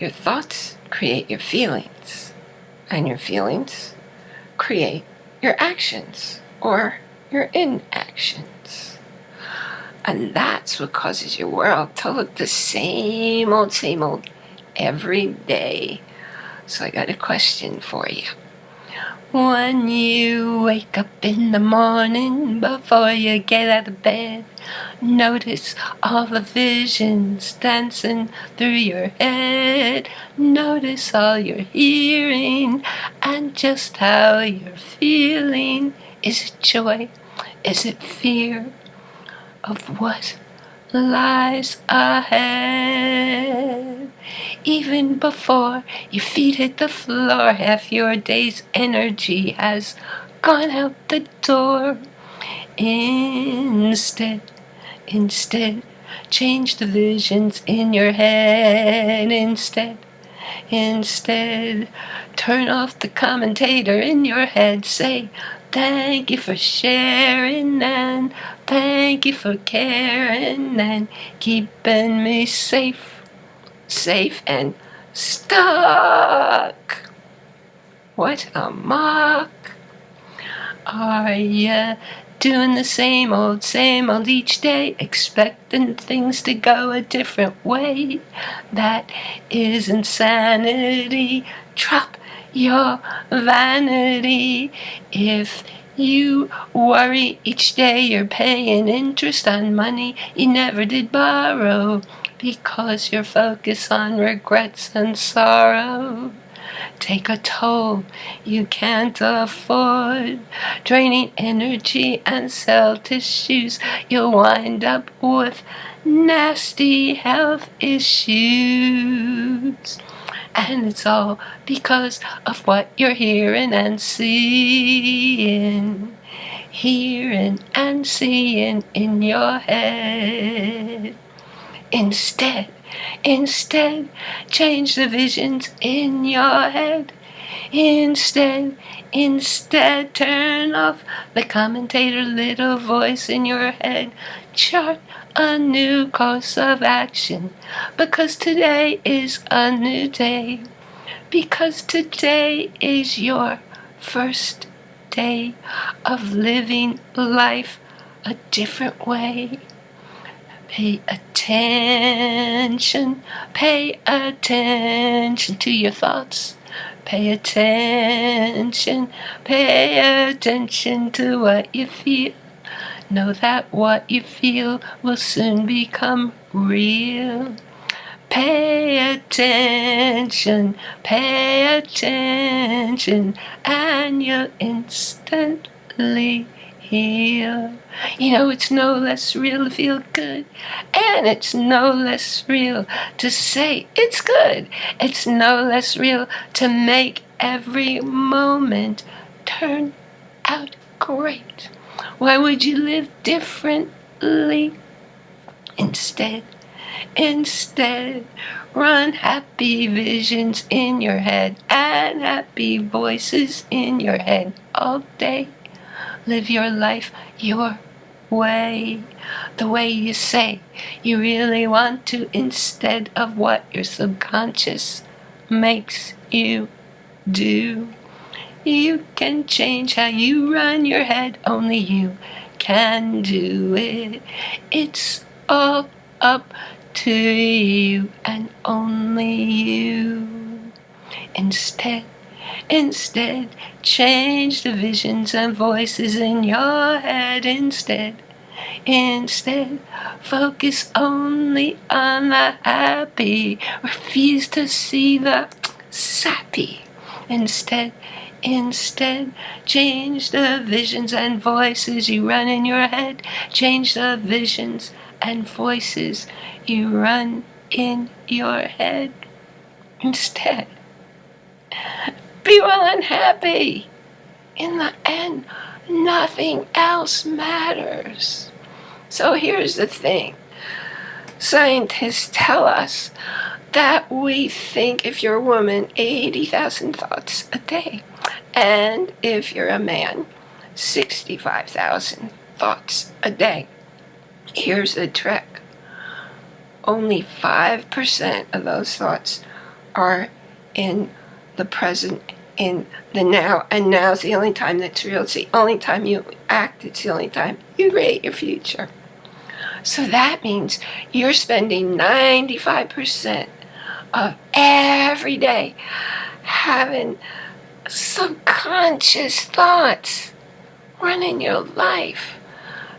Your thoughts create your feelings, and your feelings create your actions or your inactions. And that's what causes your world to look the same old, same old every day. So I got a question for you. When you wake up in the morning before you get out of bed, notice all the visions dancing through your head. Notice all you're hearing and just how you're feeling. Is it joy? Is it fear of what lies ahead? Even before your feet hit the floor, half your day's energy has gone out the door. Instead, instead, change the visions in your head. Instead, instead, turn off the commentator in your head. Say, Thank you for sharing and thank you for caring and keeping me safe safe and stuck. What a mock. Are ya doing the same old, same old each day, expecting things to go a different way? That is insanity. Drop your vanity. If you worry each day you're paying interest on money you never did borrow because you're focused on regrets and sorrow. Take a toll you can't afford, draining energy and cell tissues. You'll wind up with nasty health issues. And it's all because of what you're hearing and seeing. Hearing and seeing in your head. Instead, instead, change the visions in your head. Instead, instead, turn off the commentator little voice in your head. Chart a new course of action because today is a new day. Because today is your first day of living life a different way. Pay attention, pay attention to your thoughts. Pay attention, pay attention to what you feel. Know that what you feel will soon become real. Pay attention, pay attention, and you'll instantly heal. You know, it's no less real to feel good, and it's no less real to say it's good. It's no less real to make every moment turn out great. Why would you live differently? Instead, instead, run happy visions in your head and happy voices in your head all day. Live your life your way, the way you say you really want to instead of what your subconscious makes you do. You can change how you run your head, only you can do it. It's all up to you and only you. Instead, Instead, change the visions and voices in your head instead. Instead, focus only on the happy. Refuse to see the sappy. Instead, instead, change the visions and voices you run in your head. Change the visions and voices you run in your head. Instead, be well and happy. In the end, nothing else matters. So here's the thing. Scientists tell us that we think, if you're a woman, 80,000 thoughts a day. And if you're a man, 65,000 thoughts a day. Here's the trick. Only 5% of those thoughts are in the present, in the now, and now is the only time that's real. It's the only time you act, it's the only time you create your future. So that means you're spending 95% of every day having subconscious thoughts running your life,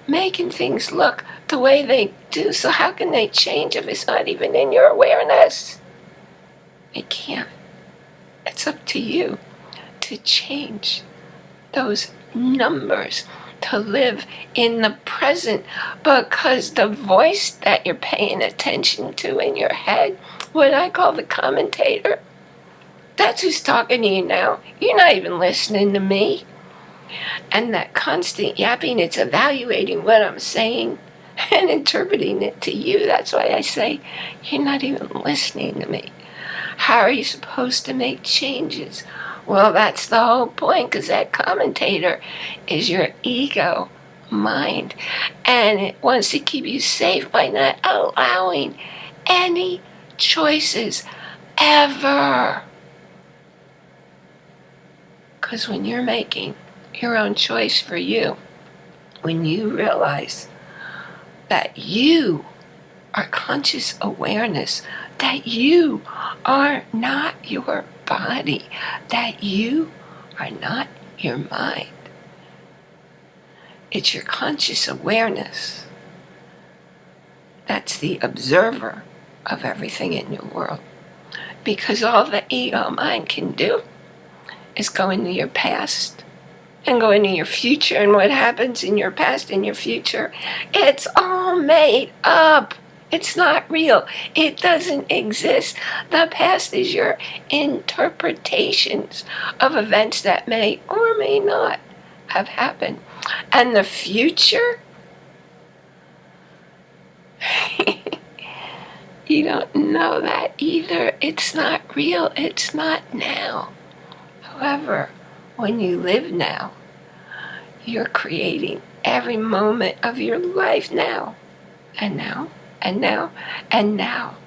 making things look the way they do. So how can they change if it's not even in your awareness? It can't. It's up to you to change those numbers to live in the present because the voice that you're paying attention to in your head, what I call the commentator, that's who's talking to you now. You're not even listening to me. And that constant yapping, it's evaluating what I'm saying and interpreting it to you. That's why I say, you're not even listening to me. How are you supposed to make changes? Well, that's the whole point, because that commentator is your ego mind. And it wants to keep you safe by not allowing any choices ever. Because when you're making your own choice for you, when you realize that you are conscious awareness, that you are not your body, that you are not your mind. It's your conscious awareness that's the observer of everything in your world. Because all the ego mind can do is go into your past and go into your future and what happens in your past and your future. It's all made up. It's not real. It doesn't exist. The past is your interpretations of events that may or may not have happened. And the future, you don't know that either. It's not real. It's not now. However, when you live now, you're creating every moment of your life now. And now and now and now.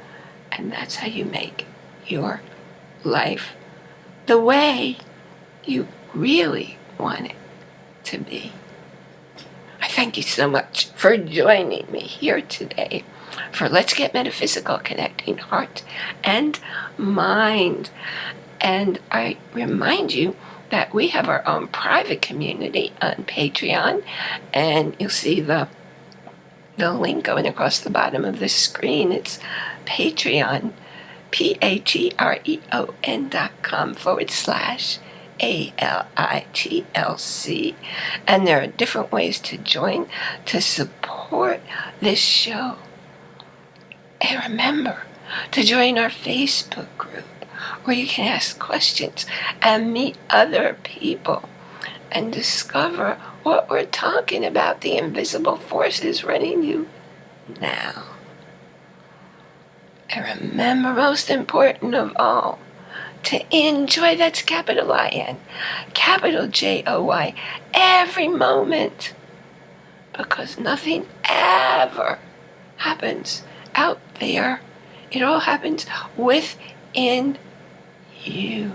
And that's how you make your life the way you really want it to be. I thank you so much for joining me here today for Let's Get Metaphysical Connecting Heart and Mind. And I remind you that we have our own private community on Patreon, and you'll see the the link going across the bottom of the screen. It's Patreon, P-A-T-R-E-O-N dot com forward slash A-L-I-T-L-C. And there are different ways to join to support this show. And remember to join our Facebook group where you can ask questions and meet other people and discover what we're talking about, the invisible forces running you now. And remember, most important of all, to enjoy, that's capital I-N, capital J-O-Y, every moment. Because nothing ever happens out there. It all happens within you.